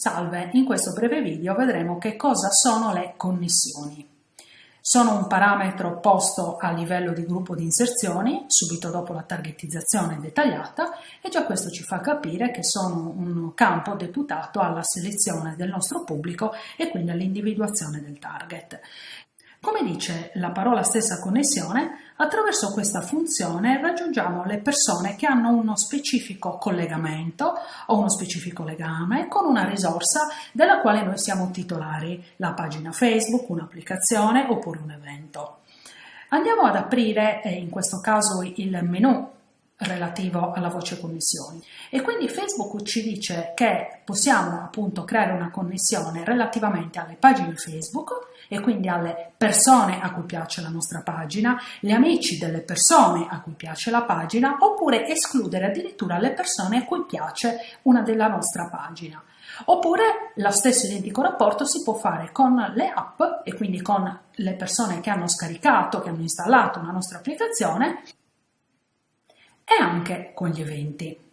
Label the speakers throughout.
Speaker 1: Salve, in questo breve video vedremo che cosa sono le connessioni. Sono un parametro posto a livello di gruppo di inserzioni, subito dopo la targetizzazione dettagliata, e già questo ci fa capire che sono un campo deputato alla selezione del nostro pubblico e quindi all'individuazione del target. Come dice la parola stessa connessione, attraverso questa funzione raggiungiamo le persone che hanno uno specifico collegamento o uno specifico legame con una risorsa della quale noi siamo titolari, la pagina Facebook, un'applicazione oppure un evento. Andiamo ad aprire, eh, in questo caso, il menu relativo alla voce connessioni e quindi Facebook ci dice che possiamo appunto creare una connessione relativamente alle pagine Facebook e quindi alle persone a cui piace la nostra pagina, gli amici delle persone a cui piace la pagina oppure escludere addirittura le persone a cui piace una della nostra pagina. Oppure lo stesso identico rapporto si può fare con le app e quindi con le persone che hanno scaricato, che hanno installato una nostra applicazione e anche con gli eventi.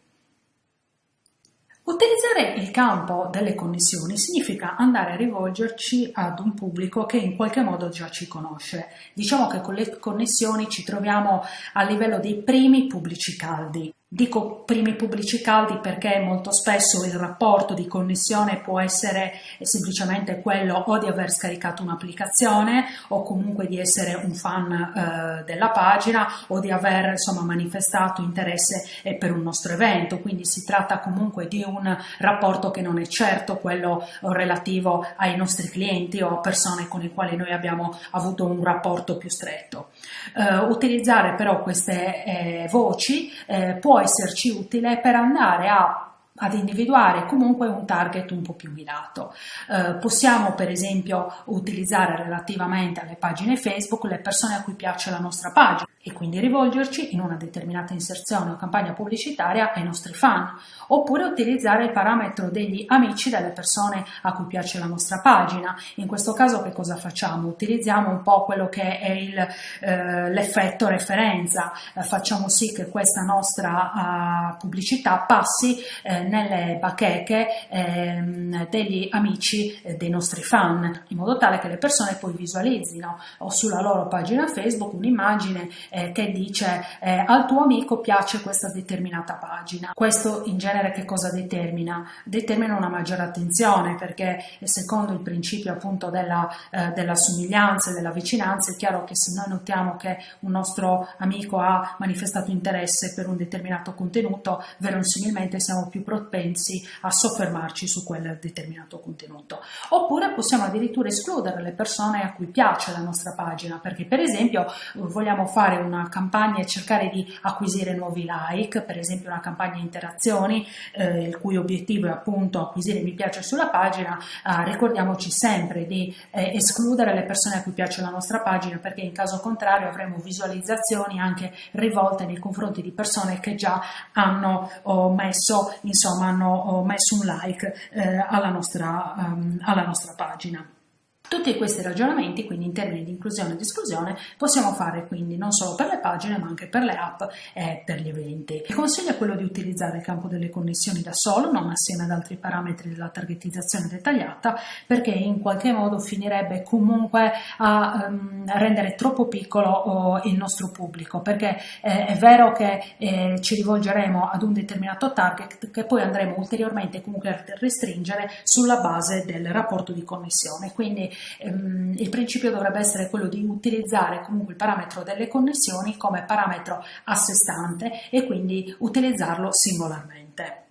Speaker 1: Utilizzare il campo delle connessioni significa andare a rivolgerci ad un pubblico che in qualche modo già ci conosce. Diciamo che con le connessioni ci troviamo a livello dei primi pubblici caldi. Dico primi pubblici caldi perché molto spesso il rapporto di connessione può essere semplicemente quello o di aver scaricato un'applicazione o comunque di essere un fan eh, della pagina o di aver insomma manifestato interesse eh, per un nostro evento, quindi si tratta comunque di un rapporto che non è certo quello relativo ai nostri clienti o a persone con le quali noi abbiamo avuto un rapporto più stretto. Eh, utilizzare però queste eh, voci eh, può esserci utile per andare a ad individuare comunque un target un po' più mirato. Eh, possiamo per esempio utilizzare relativamente alle pagine Facebook le persone a cui piace la nostra pagina e quindi rivolgerci in una determinata inserzione o campagna pubblicitaria ai nostri fan, oppure utilizzare il parametro degli amici delle persone a cui piace la nostra pagina. In questo caso che cosa facciamo? Utilizziamo un po' quello che è eh, l'effetto referenza, eh, facciamo sì che questa nostra uh, pubblicità passi eh, nelle bacheche ehm, degli amici eh, dei nostri fan, in modo tale che le persone poi visualizzino o sulla loro pagina Facebook un'immagine eh, che dice eh, al tuo amico piace questa determinata pagina. Questo in genere che cosa determina? Determina una maggiore attenzione perché secondo il principio appunto della, eh, della somiglianza e della vicinanza è chiaro che se noi notiamo che un nostro amico ha manifestato interesse per un determinato contenuto, verosimilmente siamo più propensi a soffermarci su quel determinato contenuto. Oppure possiamo addirittura escludere le persone a cui piace la nostra pagina perché per esempio vogliamo fare una campagna e cercare di acquisire nuovi like, per esempio una campagna interazioni, eh, il cui obiettivo è appunto acquisire mi piace sulla pagina, eh, ricordiamoci sempre di eh, escludere le persone a cui piace la nostra pagina perché in caso contrario avremo visualizzazioni anche rivolte nei confronti di persone che già hanno oh, messo, insomma, hanno oh, messo un like eh, alla nostra, um, alla nostra pagina. Tutti questi ragionamenti, quindi in termini di inclusione e di esclusione, possiamo fare quindi non solo per le pagine ma anche per le app e per gli eventi. Il consiglio è quello di utilizzare il campo delle connessioni da solo, non assieme ad altri parametri della targetizzazione dettagliata, perché in qualche modo finirebbe comunque a um, rendere troppo piccolo oh, il nostro pubblico, perché eh, è vero che eh, ci rivolgeremo ad un determinato target che poi andremo ulteriormente comunque a restringere sulla base del rapporto di connessione. Quindi ehm, il principio dovrebbe essere quello di utilizzare comunque il parametro delle connessioni come parametro a sé stante e quindi utilizzarlo singolarmente.